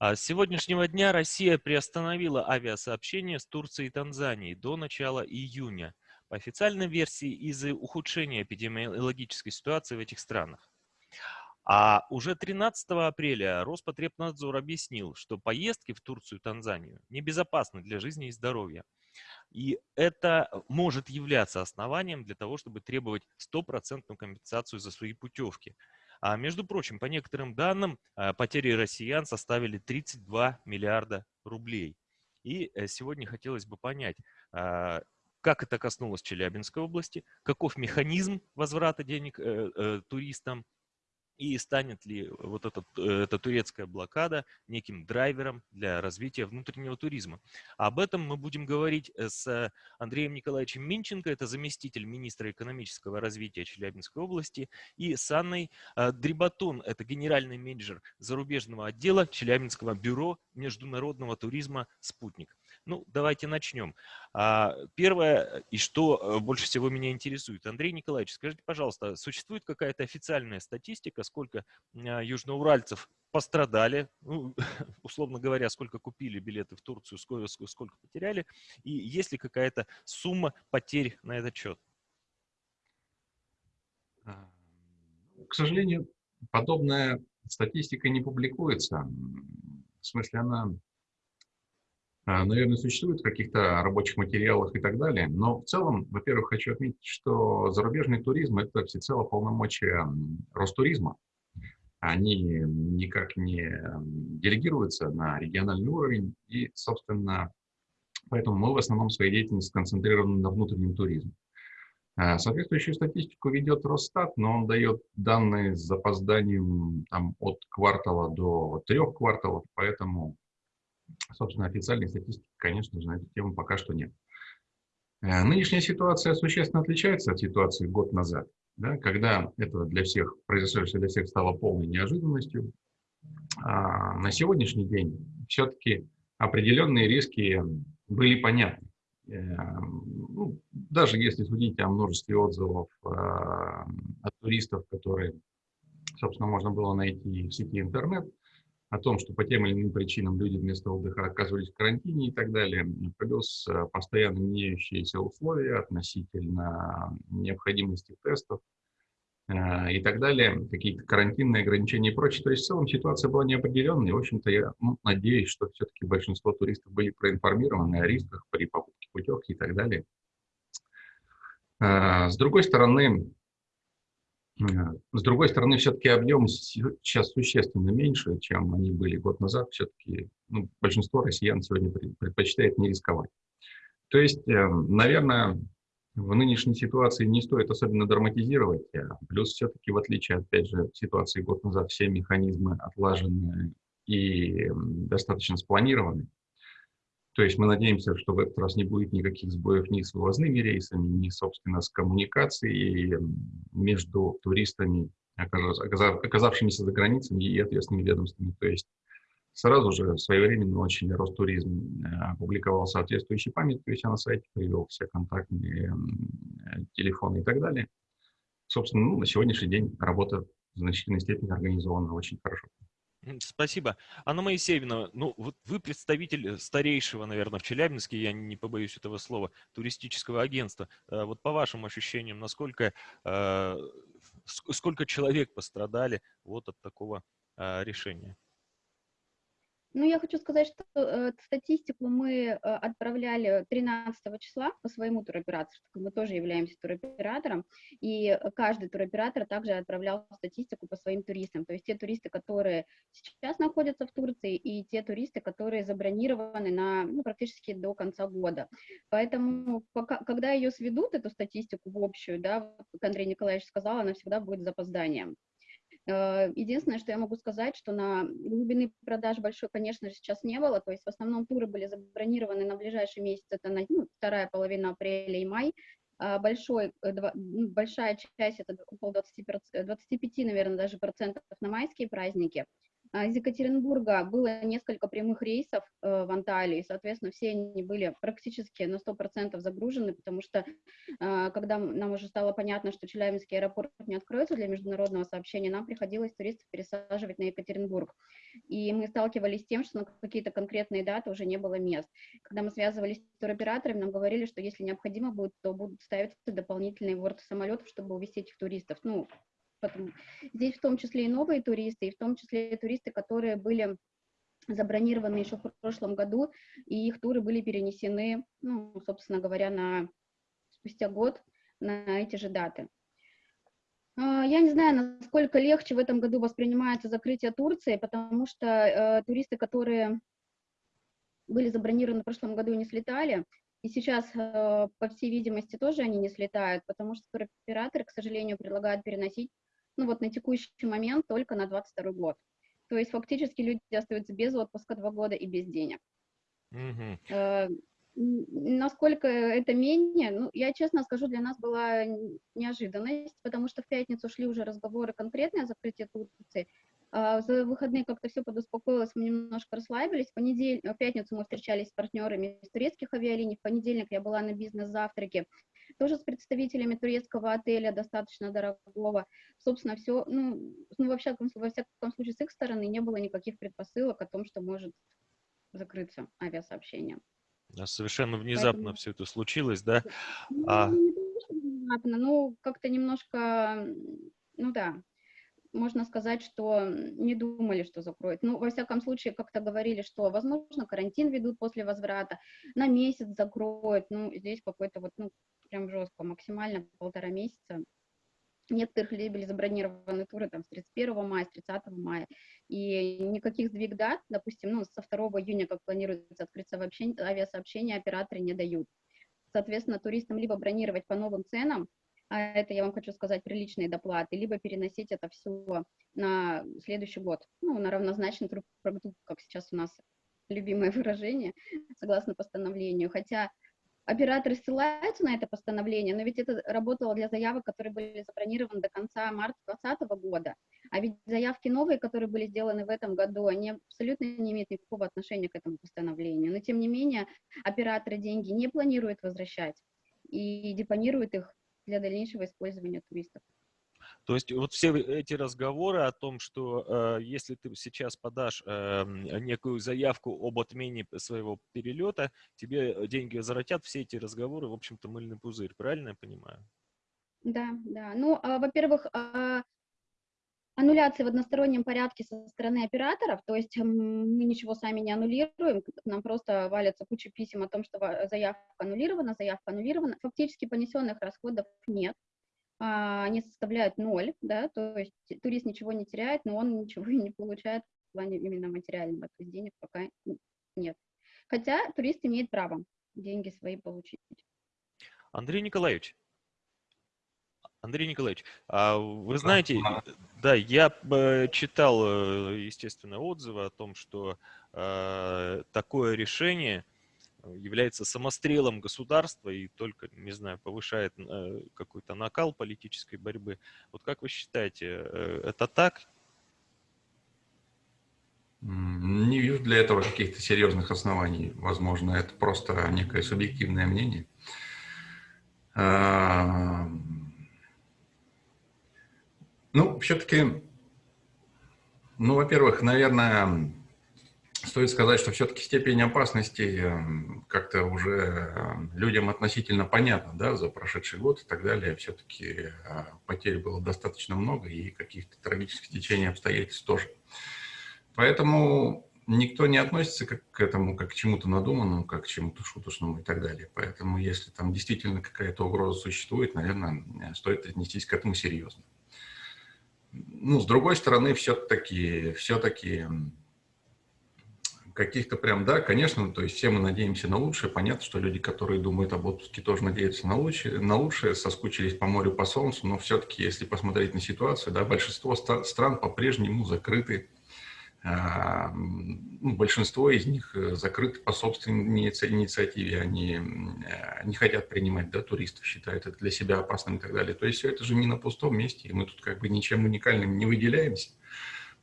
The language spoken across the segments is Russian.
А с сегодняшнего дня Россия приостановила авиасообщение с Турцией и Танзанией до начала июня. По официальной версии из-за ухудшения эпидемиологической ситуации в этих странах. А уже 13 апреля Роспотребнадзор объяснил, что поездки в Турцию и Танзанию небезопасны для жизни и здоровья. И это может являться основанием для того, чтобы требовать стопроцентную компенсацию за свои путевки. А между прочим, по некоторым данным, а, потери россиян составили 32 миллиарда рублей. И э, сегодня хотелось бы понять, а, как это коснулось Челябинской области, каков механизм возврата денег э, э, туристам, и станет ли вот этот, э, эта турецкая блокада неким драйвером для развития внутреннего туризма. Об этом мы будем говорить э, с Андреем Николаевичем Минченко, это заместитель министра экономического развития Челябинской области, и с Анной э, Дрибатун, это генеральный менеджер зарубежного отдела Челябинского бюро международного туризма «Спутник». Ну, давайте начнем. А, первое, и что э, больше всего меня интересует. Андрей Николаевич, скажите, пожалуйста, существует какая-то официальная статистика, сколько а, южноуральцев пострадали, ну, условно говоря, сколько купили билеты в Турцию, сколько, сколько потеряли, и есть ли какая-то сумма потерь на этот счет? А, к сожалению, подобная статистика не публикуется. В смысле, она наверное, существует в каких-то рабочих материалах и так далее. Но в целом, во-первых, хочу отметить, что зарубежный туризм – это всецело полномочия Ростуризма. Они никак не делегируются на региональный уровень, и, собственно, поэтому мы в основном своей деятельности сконцентрированы на внутреннем туризме. А, соответствующую статистику ведет Росстат, но он дает данные с запозданием там, от квартала до трех кварталов, поэтому Собственно, официальной статистики, конечно же, на эту тему пока что нет. Э, нынешняя ситуация существенно отличается от ситуации год назад, да, когда это для всех, произошедшее для всех стало полной неожиданностью. А на сегодняшний день все-таки определенные риски были понятны. Э, ну, даже если судить о множестве отзывов э, от туристов, которые, собственно, можно было найти в сети интернет, о том, что по тем или иным причинам люди вместо отдыха оказывались в карантине и так далее, плюс э, постоянно меняющиеся условия относительно необходимости тестов э, и так далее, какие-то карантинные ограничения и прочее. То есть в целом ситуация была неопределенной. В общем-то, я ну, надеюсь, что все-таки большинство туристов были проинформированы о рисках при покупке путевки и так далее. Э, с другой стороны, с другой стороны, все-таки объемы сейчас существенно меньше, чем они были год назад. Все-таки ну, большинство россиян сегодня предпочитает не рисковать. То есть, эм, наверное, в нынешней ситуации не стоит особенно драматизировать. А плюс все-таки, в отличие, опять же, ситуации год назад, все механизмы отлажены и достаточно спланированы. То есть мы надеемся, что в этот раз не будет никаких сбоев ни с вывозными рейсами, ни, собственно, с коммуникацией между туристами, оказавшимися за границами и ответственными ведомствами. То есть сразу же своевременно очень Ростуризм э, опубликовал соответствующий память, то есть я на сайте привел все контактные телефоны и так далее. Собственно, ну, на сегодняшний день работа в значительной степени организована очень хорошо. Спасибо. Анна Моисеевна, ну вот вы представитель э, старейшего, наверное, в Челябинске, я не побоюсь этого слова, туристического агентства. Э, вот по вашим ощущениям, насколько, э, сколько человек пострадали вот от такого решения? Ну, я хочу сказать, что э, статистику мы э, отправляли 13 числа по своему туроператору, мы тоже являемся туроператором, и каждый туроператор также отправлял статистику по своим туристам, то есть те туристы, которые сейчас находятся в Турции, и те туристы, которые забронированы на ну, практически до конца года. Поэтому, пока, когда ее сведут, эту статистику в общую, да, как Андрей Николаевич сказал, она всегда будет с запозданием. Э, единственное, что я могу сказать, что на глубины продаж большой, конечно же, сейчас не было, то есть в основном туры были забронированы на ближайший месяц, это на ну, вторая половина апреля и май, а большой, э, большая часть, это около 20, 25, наверное, даже процентов на майские праздники, из Екатеринбурга было несколько прямых рейсов э, в Анталию, и, соответственно, все они были практически на 100% загружены, потому что, э, когда нам уже стало понятно, что Челябинский аэропорт не откроется для международного сообщения, нам приходилось туристов пересаживать на Екатеринбург. И мы сталкивались с тем, что на какие-то конкретные даты уже не было мест. Когда мы связывались с туроператорами, нам говорили, что если необходимо будет, то будут ставиться дополнительные борты самолетов, чтобы увезти этих туристов. Ну, Потому, здесь в том числе и новые туристы, и в том числе и туристы, которые были забронированы еще в прошлом году, и их туры были перенесены, ну, собственно говоря, на спустя год на эти же даты. А, я не знаю, насколько легче в этом году воспринимается закрытие Турции, потому что э, туристы, которые были забронированы в прошлом году, не слетали, и сейчас, э, по всей видимости, тоже они не слетают, потому что туроператоры, к сожалению, предлагают переносить ну вот на текущий момент только на 22 год. То есть фактически люди остаются без отпуска два года и без денег. Mm-hmm. Э, насколько это менее, ну, я честно скажу, для нас была неожиданность, потому что в пятницу шли уже разговоры конкретные о закрытии Турции, а за выходные как-то все подуспокоилось, мы немножко расслабились. В, понедельник, в пятницу мы встречались с партнерами из турецких авиалиний, в понедельник я была на бизнес-завтраке, тоже с представителями турецкого отеля, достаточно дорогого. Собственно, все, ну, ну во, всяком, во всяком случае, с их стороны не было никаких предпосылок о том, что может закрыться авиасообщение. Совершенно внезапно Поэтому... все это случилось, да? Ну, а... не внезапно, ну, как-то немножко, ну да, можно сказать, что не думали, что закроют. Ну, во всяком случае, как-то говорили, что, возможно, карантин ведут после возврата, на месяц закроют. Ну, здесь какой-то вот, ну, прям жестко, максимально полтора месяца. Некоторых были забронированы туры там с 31 мая, с 30 мая, и никаких сдвиг дат, допустим, ну, со 2 июня, как планируется открыться вообще авиасообщения, операторы не дают. Соответственно, туристам либо бронировать по новым ценам, а это, я вам хочу сказать, приличные доплаты, либо переносить это все на следующий год, ну, на равнозначный продукт, как сейчас у нас любимое выражение, согласно постановлению. Хотя операторы ссылаются на это постановление, но ведь это работало для заявок, которые были забронированы до конца марта 2020 года. А ведь заявки новые, которые были сделаны в этом году, они абсолютно не имеют никакого отношения к этому постановлению. Но тем не менее, операторы деньги не планируют возвращать и депонируют их для дальнейшего использования туристов. То есть вот все эти разговоры о том, что э, если ты сейчас подашь э, некую заявку об отмене своего перелета, тебе деньги возвратят, все эти разговоры, в общем-то, мыльный пузырь, правильно я понимаю? Да, да. Ну, а, во-первых, а, аннуляции в одностороннем порядке со стороны операторов, то есть мы ничего сами не аннулируем, нам просто валятся куча писем о том, что заявка аннулирована, заявка аннулирована, фактически понесенных расходов нет, они составляют ноль, да, то есть турист ничего не теряет, но он ничего и не получает в плане именно материального, то есть денег пока нет. Хотя турист имеет право деньги свои получить. Андрей Николаевич, Андрей Николаевич, а вы знаете, да, я читал, э, естественно, отзывы о том, что э, такое решение – является самострелом государства и только, не знаю, повышает э, какой-то накал политической борьбы. Вот как вы считаете, э, это так? Не вижу для этого каких-то серьезных оснований. Возможно, это просто некое субъективное мнение. Ну, все-таки, ну, во-первых, наверное, Стоит сказать, что все-таки степень опасности эм, как-то уже эм, людям относительно понятна, да, за прошедший год и так далее. Все-таки э, потерь было достаточно много и каких-то трагических течений обстоятельств тоже. Поэтому никто не относится к этому как к чему-то надуманному, как к чему-то шуточному и так далее. Поэтому если там действительно какая-то угроза существует, наверное, стоит отнестись к этому серьезно. Ну, с другой стороны, все-таки все-таки каких-то прям, да, конечно, то есть все мы надеемся на лучшее. Понятно, что люди, которые думают об отпуске, тоже надеются на лучшее, на лучшее соскучились по морю, по солнцу, но все-таки, если посмотреть на ситуацию, да, большинство стран по-прежнему закрыты, а, ну, большинство из них э, закрыты по собственной инициативе, они э, не хотят принимать да, туристов, считают это для себя опасным и так далее. То есть все это же не на пустом месте, и мы тут как бы ничем уникальным не выделяемся.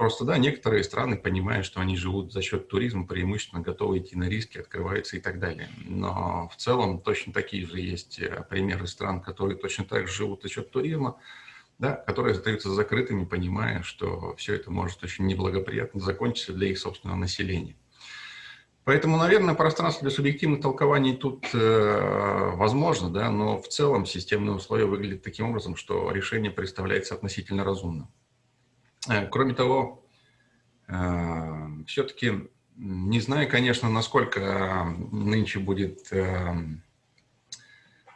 Просто, да, некоторые страны понимают, что они живут за счет туризма, преимущественно готовы идти на риски, открываются и так далее. Но в целом точно такие же есть э, примеры стран, которые точно так же живут за счет туризма, да, которые остаются закрытыми, понимая, что все это может очень неблагоприятно закончиться для их собственного населения. Поэтому, наверное, пространство для субъективных толкований тут э, возможно, да, но в целом системные условия выглядят таким образом, что решение представляется относительно разумным. Э, кроме того, э, все-таки не знаю, конечно, насколько нынче будет э,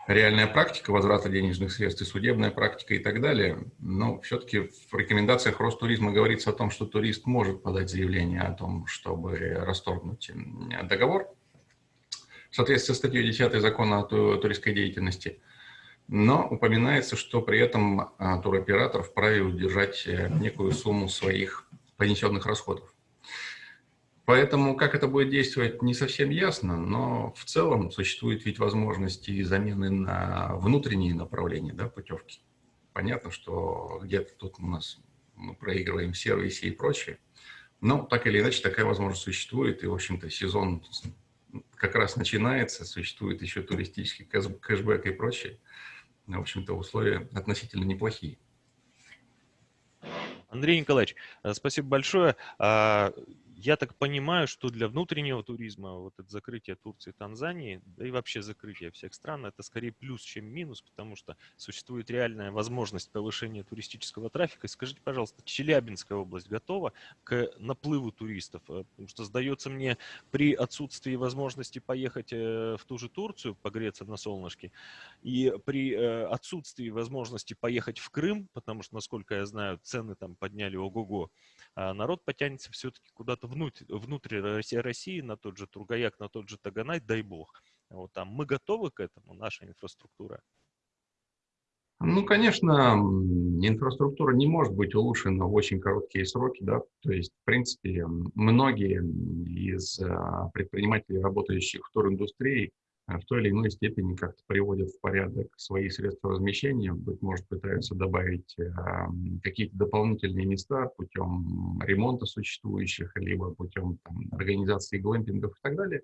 реальная практика возврата денежных средств и судебная практика и так далее, но все-таки в рекомендациях Ростуризма говорится о том, что турист может подать заявление о том, чтобы расторгнуть договор в соответствии с статьей 10 закона о туристской деятельности, но упоминается, что при этом а, туроператор вправе удержать э, некую сумму своих понесенных расходов. Поэтому как это будет действовать, не совсем ясно, но в целом существует ведь возможности замены на внутренние направления да, путевки. Понятно, что где-то тут у нас мы проигрываем сервисы и прочее, но так или иначе такая возможность существует, и, в общем-то, сезон как раз начинается, существует еще туристический кэшбэк и прочее. В общем-то, условия относительно неплохие. Андрей Николаевич, э, спасибо большое. Я так понимаю, что для внутреннего туризма вот это закрытие Турции и Танзании, да и вообще закрытие всех стран, это скорее плюс, чем минус, потому что существует реальная возможность повышения туристического трафика. скажите, пожалуйста, Челябинская область готова к наплыву туристов? Э, потому что, сдается мне, при отсутствии возможности поехать э, в ту же Турцию, погреться на солнышке, и при э, отсутствии возможности поехать в Крым, потому что, насколько я знаю, цены там подняли ого-го, а народ потянется все-таки куда-то внутрь, внутрь России, на тот же Тургаяк, на тот же Таганай, дай бог. Вот там мы готовы к этому, наша инфраструктура? Ну, конечно, инфраструктура не может быть улучшена в очень короткие сроки, да, то есть, в принципе, многие из а, предпринимателей, работающих в туриндустрии, в той или иной степени как-то приводят в порядок свои средства размещения, быть может, пытаются добавить э, какие-то дополнительные места путем ремонта существующих, либо путем там, организации глэмпингов и так далее.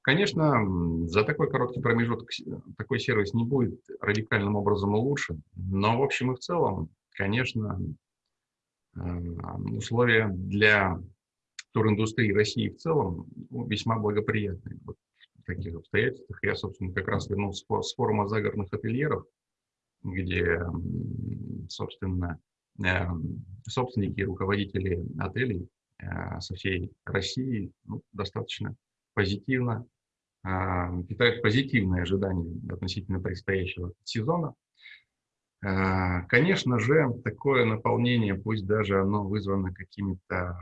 Конечно, за такой короткий промежуток такой сервис не будет радикальным образом улучшен, но в общем и в целом, конечно, э, условия для туриндустрии России в целом весьма благоприятные. Вот таких обстоятельствах я, собственно, как раз вернулся с форума загородных ательеров, где, собственно, э, собственники и руководители отелей э, со всей России ну, достаточно позитивно э, питают позитивные ожидания относительно предстоящего сезона. Конечно же, такое наполнение, пусть даже оно вызвано какими-то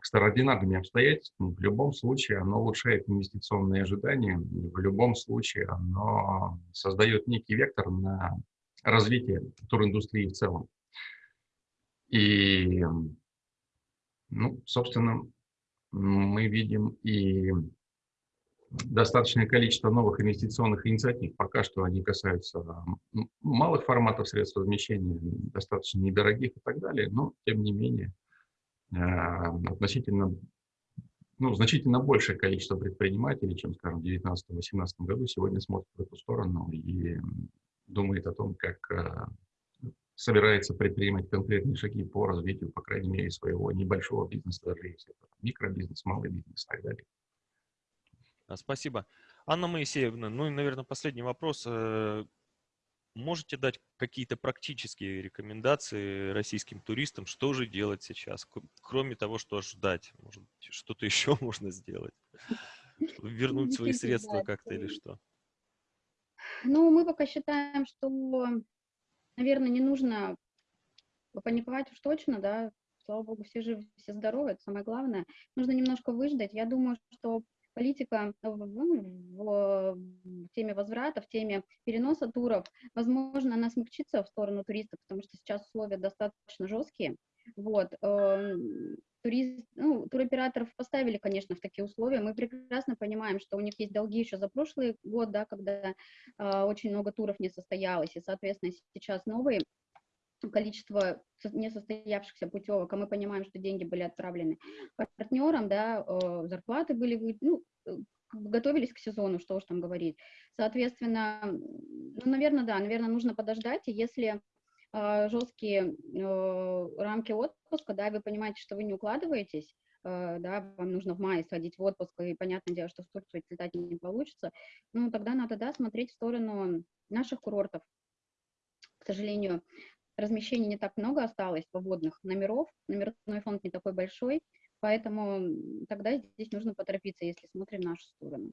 экстраординарными обстоятельствами, в любом случае оно улучшает инвестиционные ожидания, в любом случае оно создает некий вектор на развитие туриндустрии в целом. И, ну, собственно, мы видим и достаточное количество новых инвестиционных инициатив. Пока что они касаются малых форматов средств размещения, достаточно недорогих и так далее, но, тем не менее, относительно, ну, значительно большее количество предпринимателей, чем, скажем, в 2019-2018 году, сегодня смотрит в эту сторону и думает о том, как а, собирается предпринимать конкретные шаги по развитию, по крайней мере, своего небольшого бизнеса, даже если это микробизнес, малый бизнес и так далее. Спасибо. Анна Моисеевна, ну и, наверное, последний вопрос. Э, Можете дать какие-то практические рекомендации российским туристам, что же делать сейчас, кроме того, что ждать? Может, что-то еще можно сделать? Вернуть свои средства как-то или что? Ну, мы пока считаем, что, наверное, не нужно паниковать уж точно, да, слава богу, все живы, все здоровы, это самое главное. Нужно немножко выждать. Я думаю, что политика в, в, теме возврата, в теме переноса туров, возможно, она смягчится в сторону туристов, потому что сейчас условия достаточно жесткие. Вот. Эм, турист, ну, туроператоров поставили, конечно, в такие условия. Мы прекрасно понимаем, что у них есть долги еще за прошлый год, да, когда э, очень много туров не состоялось, и, соответственно, сейчас новые количество несостоявшихся путевок, а мы понимаем, что деньги были отправлены партнерам, да, э, зарплаты были, ну, э, готовились к сезону, что уж там говорить. Соответственно, ну, наверное, да, наверное, нужно подождать, и если э, жесткие э, рамки отпуска, да, вы понимаете, что вы не укладываетесь, э, да, вам нужно в мае сходить в отпуск, и понятное дело, что в Турцию летать не получится, ну, тогда надо, да, смотреть в сторону наших курортов. К сожалению, размещений не так много осталось, свободных номеров, номерной фонд не такой большой, поэтому тогда здесь нужно поторопиться, если смотрим нашу сторону.